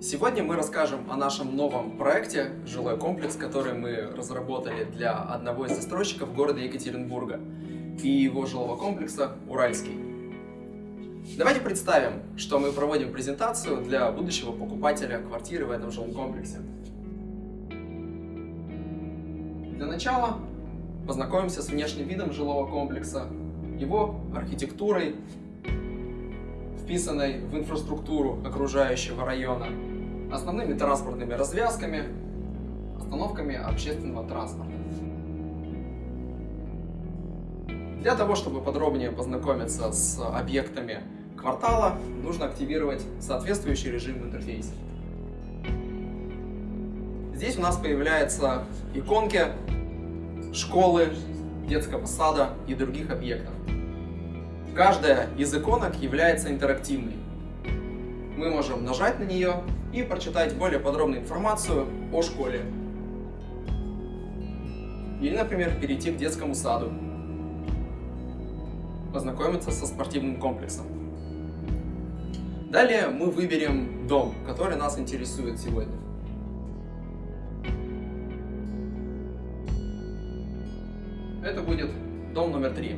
Сегодня мы расскажем о нашем новом проекте «Жилой комплекс», который мы разработали для одного из застройщиков города Екатеринбурга и его жилого комплекса «Уральский». Давайте представим, что мы проводим презентацию для будущего покупателя квартиры в этом жилом комплексе. Для начала познакомимся с внешним видом жилого комплекса, его архитектурой, вписанной в инфраструктуру окружающего района, основными транспортными развязками, остановками общественного транспорта. Для того, чтобы подробнее познакомиться с объектами квартала, нужно активировать соответствующий режим в интерфейсе. Здесь у нас появляются иконки школы, детского сада и других объектов. Каждая из иконок является интерактивной. Мы можем нажать на нее и прочитать более подробную информацию о школе. Или, например, перейти к детскому саду, познакомиться со спортивным комплексом. Далее мы выберем дом, который нас интересует сегодня. Это будет дом номер три.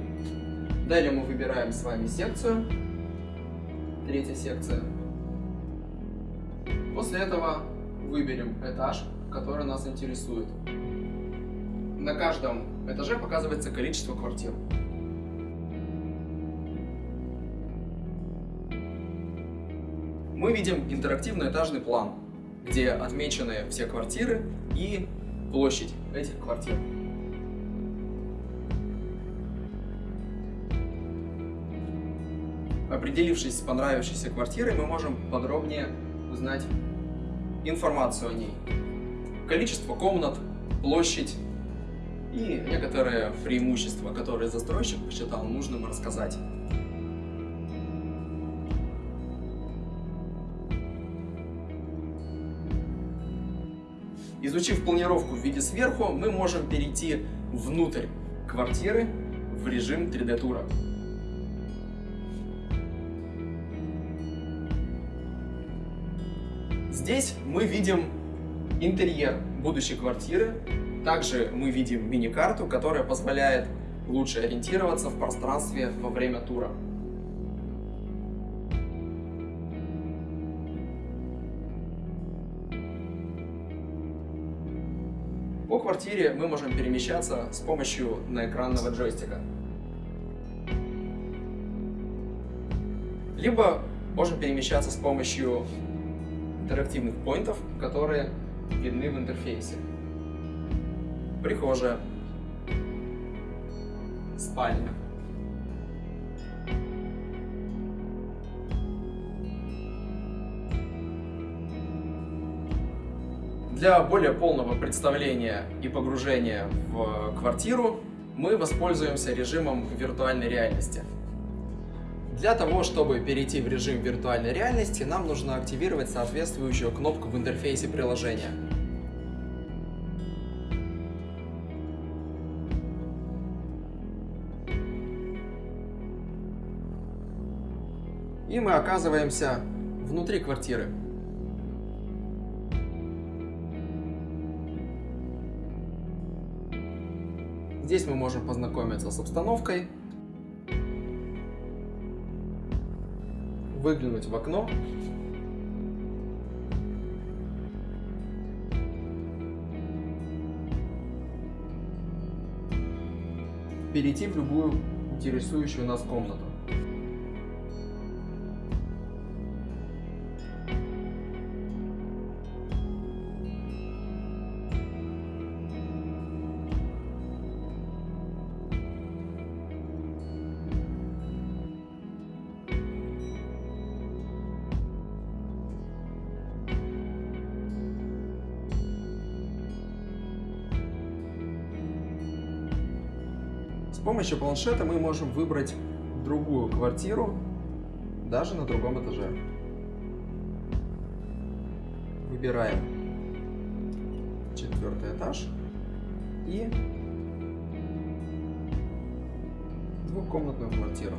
Далее мы выбираем с вами секцию. Третья секция. После этого выберем этаж, который нас интересует. На каждом этаже показывается количество квартир. Мы видим интерактивный этажный план, где отмечены все квартиры и площадь этих квартир. Определившись с понравившейся квартирой, мы можем подробнее узнать информацию о ней. Количество комнат, площадь и некоторые преимущества, которые застройщик посчитал нужным рассказать. Изучив планировку в виде сверху, мы можем перейти внутрь квартиры в режим 3D-тура. Здесь мы видим интерьер будущей квартиры. Также мы видим мини-карту, которая позволяет лучше ориентироваться в пространстве во время тура. По квартире мы можем перемещаться с помощью наэкранного джойстика. Либо можем перемещаться с помощью интерактивных поинтов, которые видны в интерфейсе. Прихожая, спальня. Для более полного представления и погружения в квартиру мы воспользуемся режимом виртуальной реальности. Для того, чтобы перейти в режим виртуальной реальности, нам нужно активировать соответствующую кнопку в интерфейсе приложения. И мы оказываемся внутри квартиры. Здесь мы можем познакомиться с обстановкой, выглянуть в окно. Перейти в любую интересующую нас комнату. С помощью планшета мы можем выбрать другую квартиру, даже на другом этаже. Выбираем четвертый этаж и двухкомнатную квартиру.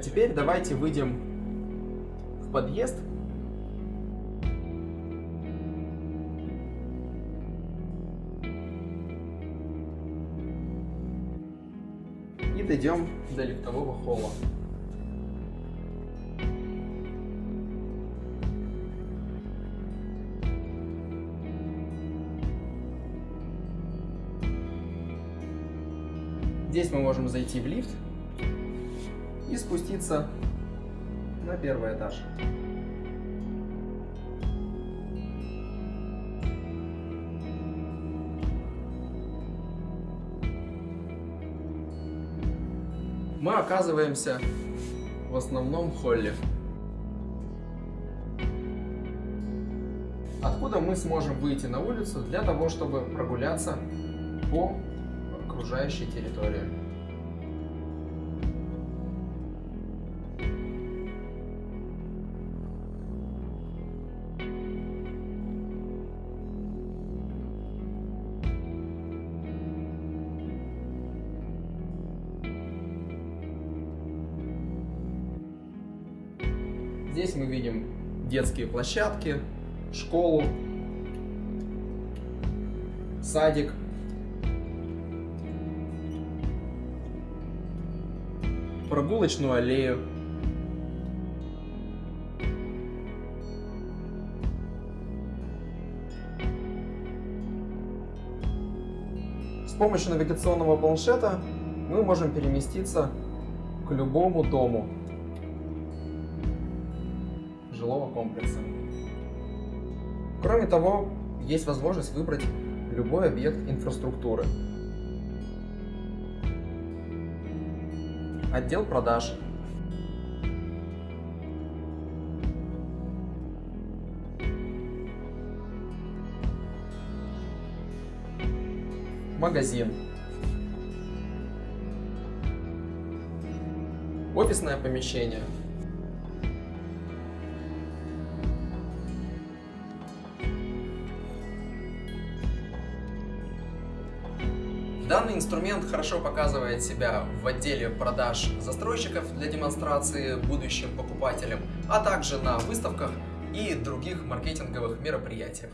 Теперь давайте выйдем в подъезд. И дойдем до лифтового холла. Здесь мы можем зайти в лифт и спуститься на первый этаж. Мы оказываемся в основном холле. Откуда мы сможем выйти на улицу для того, чтобы прогуляться по окружающей территории. Здесь мы видим детские площадки, школу, садик. Прогулочную аллею. С помощью навигационного планшета мы можем переместиться к любому дому жилого комплекса. Кроме того, есть возможность выбрать любой объект инфраструктуры. Отдел продаж. Магазин. Офисное помещение. Данный инструмент хорошо показывает себя в отделе продаж застройщиков для демонстрации будущим покупателям, а также на выставках и других маркетинговых мероприятиях.